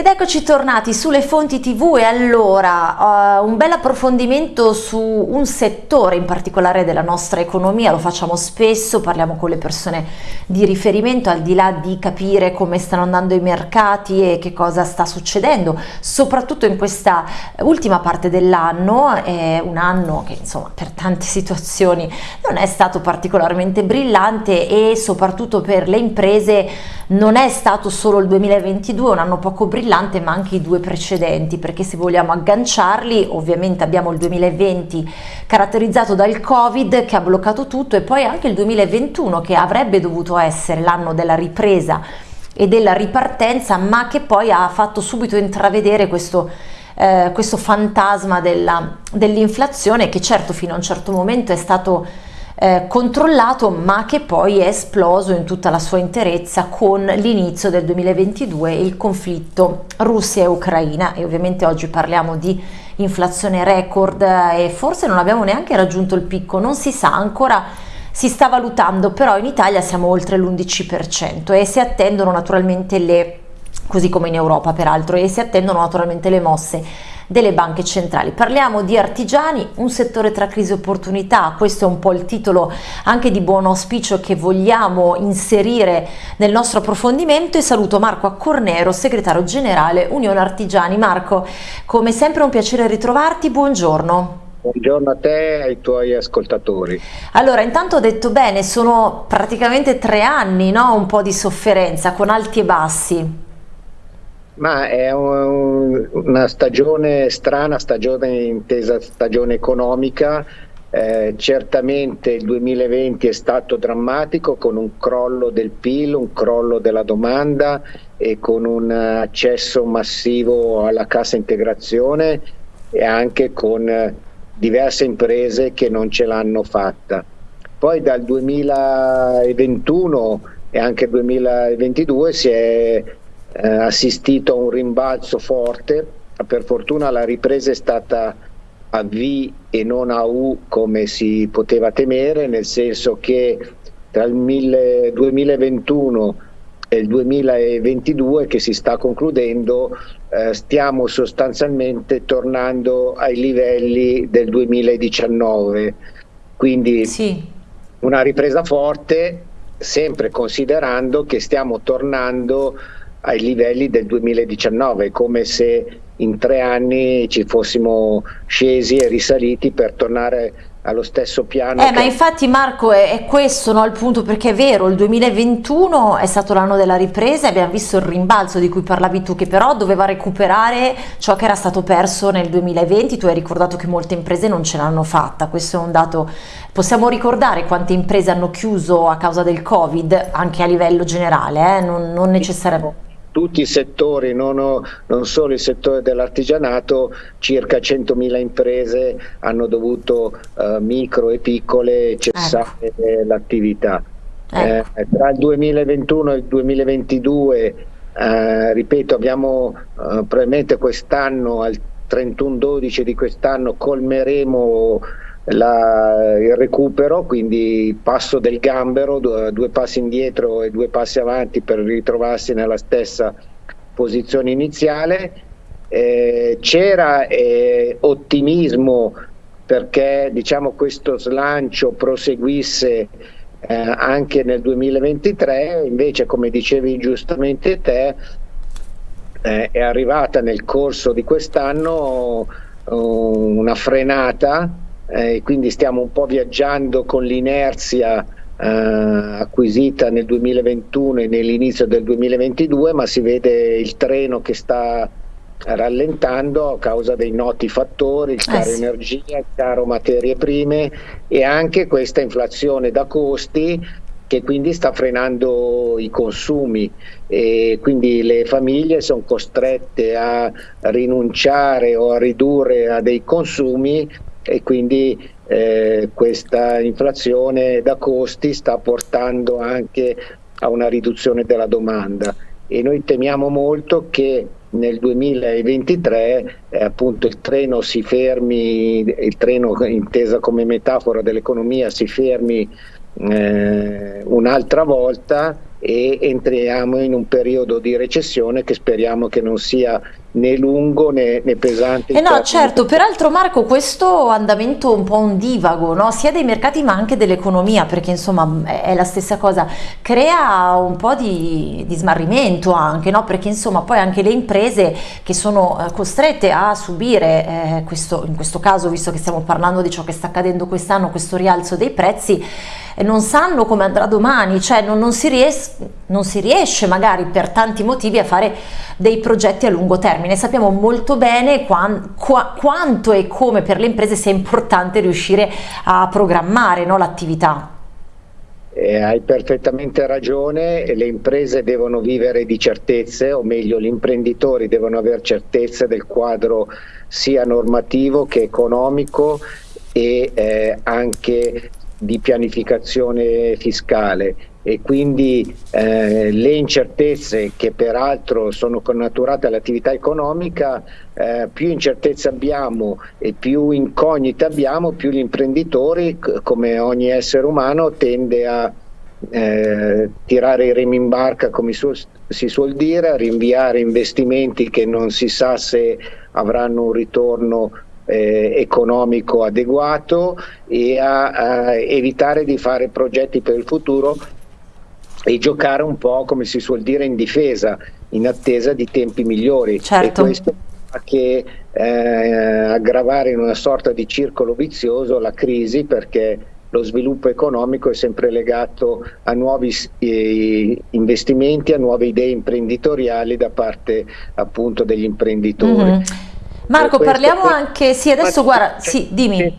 Ed eccoci tornati sulle fonti tv e allora uh, un bel approfondimento su un settore in particolare della nostra economia, lo facciamo spesso, parliamo con le persone di riferimento al di là di capire come stanno andando i mercati e che cosa sta succedendo, soprattutto in questa ultima parte dell'anno, è un anno che insomma per tante situazioni non è stato particolarmente brillante e soprattutto per le imprese non è stato solo il 2022 un anno poco brillante, brillante ma anche i due precedenti perché se vogliamo agganciarli ovviamente abbiamo il 2020 caratterizzato dal covid che ha bloccato tutto e poi anche il 2021 che avrebbe dovuto essere l'anno della ripresa e della ripartenza ma che poi ha fatto subito intravedere questo eh, questo fantasma dell'inflazione che certo fino a un certo momento è stato eh, controllato ma che poi è esploso in tutta la sua interezza con l'inizio del 2022 il conflitto Russia e Ucraina e ovviamente oggi parliamo di inflazione record e forse non abbiamo neanche raggiunto il picco, non si sa ancora si sta valutando, però in Italia siamo oltre l'11% e si attendono naturalmente le, così come in Europa peraltro, e si attendono naturalmente le mosse delle banche centrali. Parliamo di artigiani, un settore tra crisi e opportunità, questo è un po' il titolo anche di buon auspicio che vogliamo inserire nel nostro approfondimento e saluto Marco Accornero, segretario generale Unione Artigiani. Marco, come sempre un piacere ritrovarti, buongiorno. Buongiorno a te e ai tuoi ascoltatori. Allora, intanto ho detto bene, sono praticamente tre anni, no? un po' di sofferenza, con alti e bassi. Ma è un, una stagione strana, stagione intesa stagione economica. Eh, certamente il 2020 è stato drammatico con un crollo del PIL, un crollo della domanda e con un accesso massivo alla cassa integrazione e anche con diverse imprese che non ce l'hanno fatta. Poi dal 2021 e anche 2022 si è eh, assistito a un rimbalzo forte, per fortuna la ripresa è stata a V e non a U come si poteva temere, nel senso che tra il 2021 e il 2022 che si sta concludendo eh, stiamo sostanzialmente tornando ai livelli del 2019, quindi sì. una ripresa forte sempre considerando che stiamo tornando ai livelli del 2019, come se in tre anni ci fossimo scesi e risaliti per tornare allo stesso piano. Eh, che... ma infatti Marco è, è questo no, il punto, perché è vero, il 2021 è stato l'anno della ripresa e abbiamo visto il rimbalzo di cui parlavi tu, che però doveva recuperare ciò che era stato perso nel 2020, tu hai ricordato che molte imprese non ce l'hanno fatta, questo è un dato, possiamo ricordare quante imprese hanno chiuso a causa del Covid, anche a livello generale, eh? non, non necessariamente tutti i settori, non, ho, non solo il settore dell'artigianato, circa 100.000 imprese hanno dovuto uh, micro e piccole cessare ecco. l'attività. Ecco. Eh, tra il 2021 e il 2022, eh, ripeto, abbiamo eh, probabilmente quest'anno, al 31-12 di quest'anno, colmeremo la, il recupero, quindi passo del gambero, due, passi indietro e due passi avanti per ritrovarsi nella stessa posizione iniziale. Eh, c'era eh, ottimismo perché diciamo, questo slancio proseguisse eh, anche nel 2023, invece come dicevi giustamente te, eh, è arrivata nel corso di quest'anno uh, una frenata eh, quindi stiamo un po' viaggiando con l'inerzia eh, acquisita nel 2021 e nell'inizio del 2022, ma si vede il treno che sta rallentando a causa dei noti fattori, il caro eh sì. energia, il caro materie prime e anche questa inflazione da costi che quindi sta frenando i consumi e quindi le famiglie sono costrette a rinunciare o a ridurre a dei consumi e quindi eh, questa inflazione da costi sta portando anche a una riduzione della domanda. E noi temiamo molto che nel 2023 eh, appunto il treno si fermi, il treno intesa come metafora dell'economia si fermi eh, un'altra volta e entriamo in un periodo di recessione che speriamo che non sia né lungo né, né pesante. Eh no, certo, peraltro Marco questo andamento un po' ondivago, no? sia dei mercati ma anche dell'economia, perché insomma è la stessa cosa, crea un po' di, di smarrimento anche, no? perché insomma poi anche le imprese che sono eh, costrette a subire eh, questo, in questo caso, visto che stiamo parlando di ciò che sta accadendo quest'anno, questo rialzo dei prezzi, eh, non sanno come andrà domani, cioè non, non, si ries non si riesce magari per tanti motivi a fare dei progetti a lungo termine. Sappiamo molto bene quan, qua, quanto e come per le imprese sia importante riuscire a programmare no, l'attività. Eh, hai perfettamente ragione, le imprese devono vivere di certezze, o meglio gli imprenditori devono avere certezze del quadro sia normativo che economico e eh, anche di pianificazione fiscale e quindi eh, le incertezze che peraltro sono connaturate all'attività economica, eh, più incertezze abbiamo e più incognite abbiamo, più gli imprenditori, come ogni essere umano, tende a eh, tirare i remi in barca come su, si suol dire, a rinviare investimenti che non si sa se avranno un ritorno eh, economico adeguato e a, a evitare di fare progetti per il futuro e giocare un po' come si suol dire in difesa in attesa di tempi migliori certo. e questo fa che eh, aggravare in una sorta di circolo vizioso la crisi perché lo sviluppo economico è sempre legato a nuovi eh, investimenti, a nuove idee imprenditoriali da parte appunto degli imprenditori. Mm -hmm. Marco, parliamo anche, sì adesso guarda, sì, dimmi.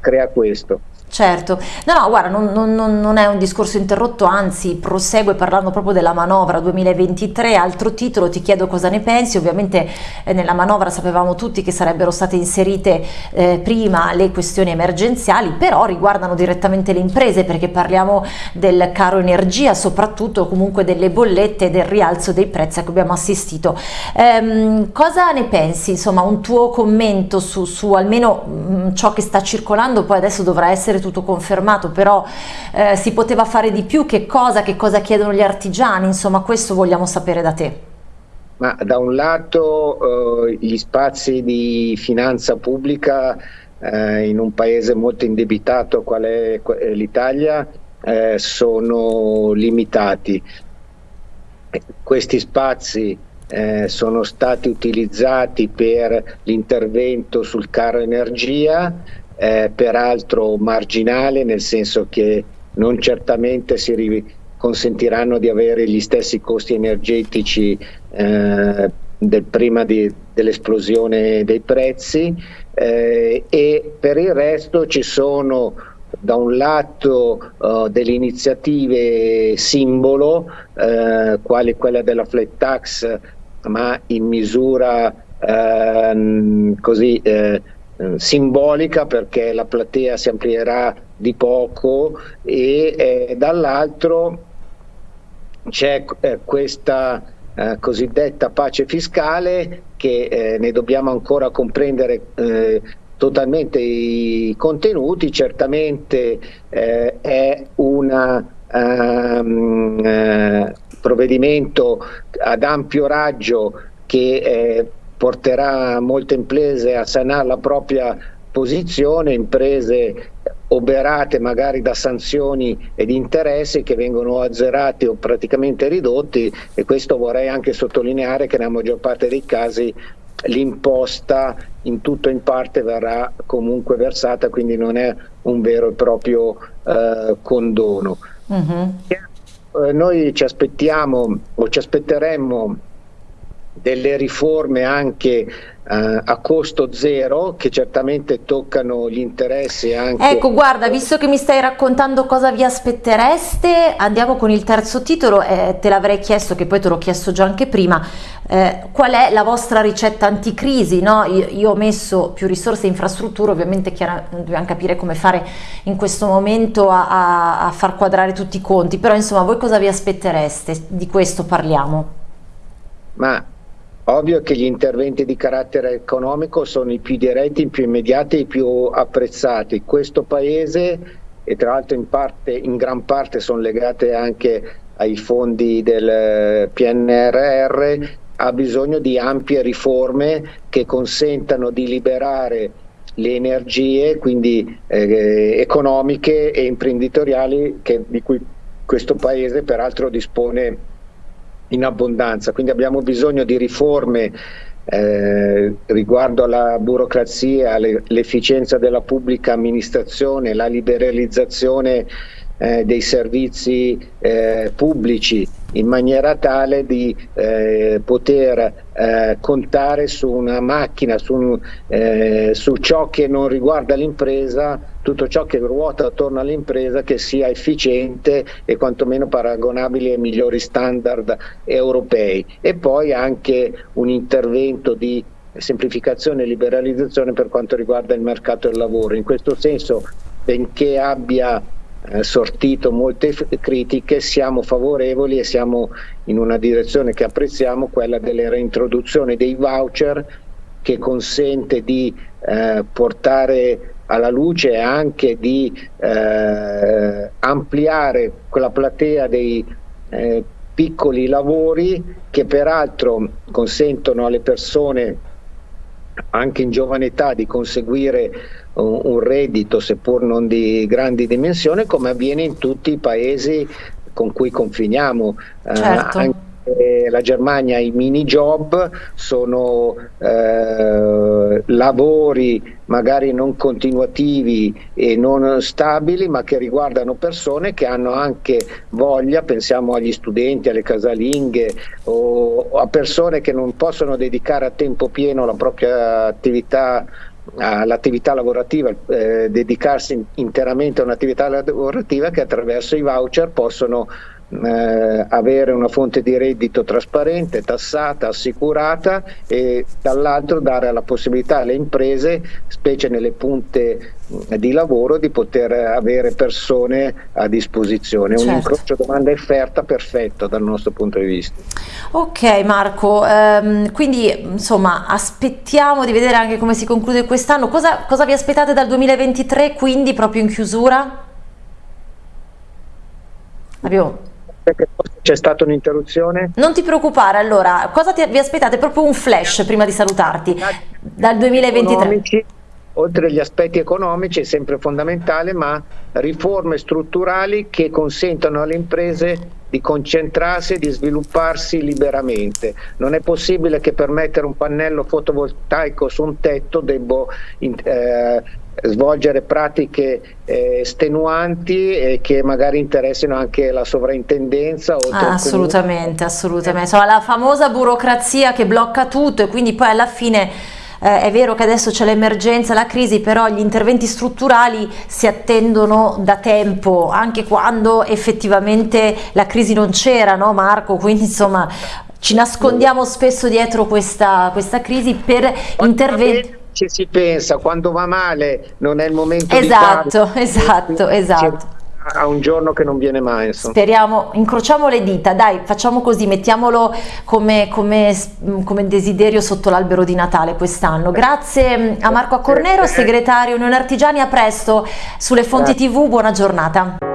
Crea questo. Certo, no, no, guarda, non, non, non, è un discorso interrotto, anzi prosegue parlando proprio della manovra 2023, altro titolo, ti chiedo cosa ne pensi, ovviamente eh, nella manovra sapevamo tutti che sarebbero state inserite eh, prima le questioni emergenziali, però riguardano direttamente le imprese perché parliamo del caro energia, soprattutto comunque delle bollette e del rialzo dei prezzi a cui abbiamo assistito. Ehm, cosa ne pensi, insomma, un tuo commento su, su almeno mh, mm, ciò che sta circolando, poi adesso dovrà essere essere tutto confermato, però eh, si poteva fare di più, che cosa, che cosa chiedono gli artigiani, insomma questo vogliamo sapere da te. Ma da un lato eh, gli spazi di finanza pubblica eh, in un paese molto indebitato qual è l'Italia eh, sono limitati. Questi spazi eh, sono stati utilizzati per l'intervento sul caro energia, eh, peraltro marginale, nel senso che non certamente si consentiranno di avere gli stessi costi energetici eh, del prima dell'esplosione dei prezzi. Eh, e per il resto ci sono da un lato uh, delle iniziative simbolo, uh, quali quella della flat tax, ma in misura uh, così eh, simbolica perché la platea si amplierà di poco e eh, dall'altro c'è eh, questa eh, cosiddetta pace fiscale che eh, ne dobbiamo ancora comprendere totalmente i contenuti, certamente è un um, provvedimento ad ampio raggio che porterà molte imprese a sanare la propria posizione, imprese oberate magari da sanzioni ed interessi che vengono azzerati o praticamente ridotti e questo vorrei anche sottolineare che nella maggior parte dei casi l'imposta in tutto o in parte verrà comunque versata, quindi non è un vero e proprio eh, condono. Uh mhm. -huh. eh, noi ci aspettiamo o ci aspetteremmo delle riforme anche Uh, a costo zero che certamente toccano gli interessi anche ecco guarda visto che mi stai raccontando cosa vi aspettereste andiamo con il terzo titolo eh, te l'avrei chiesto che poi te l'ho chiesto già anche prima eh, qual è la vostra ricetta anticrisi no? io, io, ho messo più risorse e infrastrutture ovviamente chiaro, dobbiamo capire come fare in questo momento a, a, a far quadrare tutti i conti però insomma voi cosa vi aspettereste di questo parliamo ma Ovvio che gli interventi di carattere economico sono i più diretti, i più immediati i più apprezzati. Questo Paese, e tra l'altro in, in gran parte sono legate anche ai fondi del PNRR ha bisogno di ampie riforme che consentano di liberare le energie, quindi eh, economiche e imprenditoriali che, di cui questo Paese peraltro dispone in abbondanza. Quindi abbiamo bisogno di riforme eh, riguardo alla burocrazia, l'efficienza della pubblica amministrazione, la liberalizzazione eh, dei servizi eh, pubblici in maniera tale di eh, poter eh, contare su una macchina, su, eh, su, ciò che non riguarda l'impresa, tutto ciò che ruota attorno all'impresa che sia efficiente e quantomeno paragonabile ai migliori standard europei e poi anche un intervento di semplificazione e liberalizzazione per quanto riguarda il mercato del lavoro. In questo senso, benché abbia eh, sortito molte critiche, siamo favorevoli e siamo in una direzione che apprezziamo, quella della reintroduzione dei voucher che consente di eh, portare alla luce anche di eh, ampliare quella platea dei eh, piccoli lavori che peraltro consentono alle persone anche in giovane età di conseguire un, un reddito seppur non di grandi dimensioni come avviene in tutti i paesi con cui confiniamo. Eh, certo. Eh, la Germania i mini job sono eh, lavori magari non continuativi e non stabili ma che riguardano persone che hanno anche voglia, pensiamo agli studenti, alle casalinghe o, o a persone che non possono dedicare a tempo pieno la propria attività all'attività lavorativa, eh, dedicarsi interamente a un'attività lavorativa che attraverso i voucher possono eh, avere una fonte di reddito trasparente, tassata, assicurata e dall'altro dare la possibilità alle imprese, specie nelle punte di lavoro, di poter avere persone a disposizione. Certo. Un incrocio domanda e offerta perfetto dal nostro punto di vista. Ok Marco, ehm, quindi insomma aspettiamo di vedere anche come si conclude quest'anno. Cosa, cosa vi aspettate dal 2023 quindi proprio in chiusura? Abbiamo c'è stata un'interruzione? Non ti preoccupare, allora, cosa ti, vi aspettate? Proprio un flash prima di salutarti, dal 2023. Economici, oltre agli aspetti economici è sempre fondamentale, ma riforme strutturali che consentano alle imprese di concentrarsi e di svilupparsi liberamente. Non è possibile che per mettere un pannello fotovoltaico su un tetto debbo eh, svolgere pratiche eh, stenuanti e che magari interessino anche la sovrintendenza. Ah, assolutamente, assolutamente. Insomma, la famosa burocrazia che blocca tutto e quindi poi alla fine eh, è vero che adesso c'è l'emergenza, la crisi, però gli interventi strutturali si attendono da tempo, anche quando effettivamente la crisi non c'era, no Marco? Quindi insomma ci nascondiamo spesso dietro questa, questa crisi per interventi ci si pensa, quando va male non è il momento esatto, di fare. Esatto, esatto, a un giorno che non viene mai. Insomma. Speriamo, incrociamo le dita, dai, facciamo così, mettiamolo come, come, come desiderio sotto l'albero di Natale quest'anno. Grazie mm, a Marco Accornero, segretario Unione Artigiani, a presto sulle fonti TV, buona giornata.